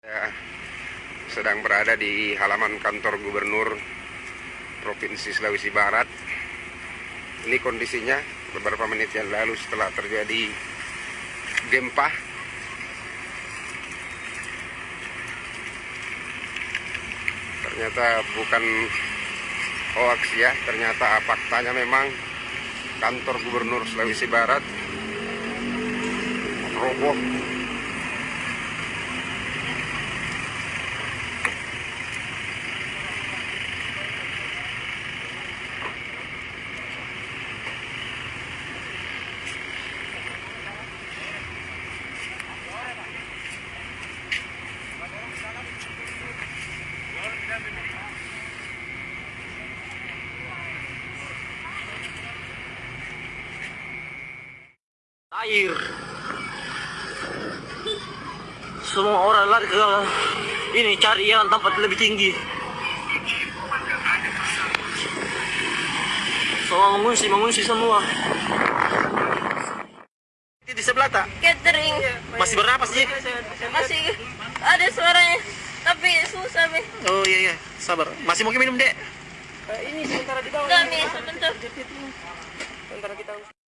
Saya sedang berada di halaman kantor gubernur Provinsi Sulawesi Barat. Ini kondisinya beberapa menit yang lalu setelah terjadi gempa. Ternyata bukan hoax ya, ternyata faktanya memang kantor gubernur Sulawesi Barat roboh air. Semua orang lari ke ini cari yang tempat lebih tinggi. Semua mengungsi mengungsi semua. Di sebelah tak? Catering. Masih bernapas sih? Masih ada suaranya tapi susah mi oh iya iya. Sabar. Masih mungkin minum dek? Kami sebentar. Sebentar kita